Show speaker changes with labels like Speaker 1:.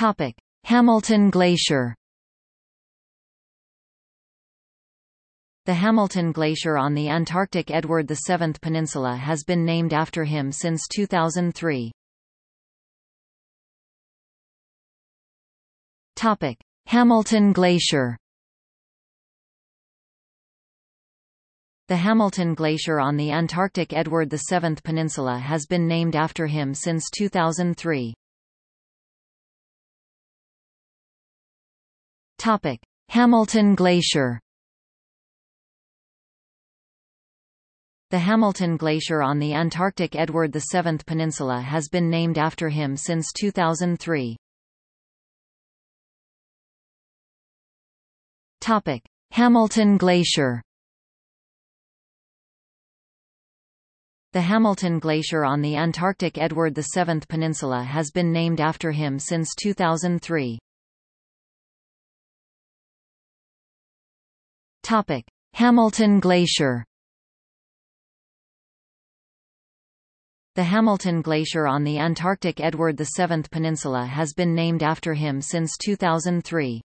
Speaker 1: Topic: Hamilton Glacier. The Hamilton Glacier on the Antarctic Edward VII Peninsula has been named after him since 2003. Topic: Hamilton Glacier. The Hamilton Glacier on the Antarctic Edward VII Peninsula has been named after him since 2003. Topic: Hamilton Glacier. The Hamilton Glacier on the Antarctic Edward VII Peninsula has been named after him since 2003. Topic: Hamilton Glacier. The Hamilton Glacier on the Antarctic Edward VII Peninsula has been named after him since 2003. Topic: Hamilton Glacier. The Hamilton Glacier on the Antarctic Edward VII Peninsula has been named after him since 2003.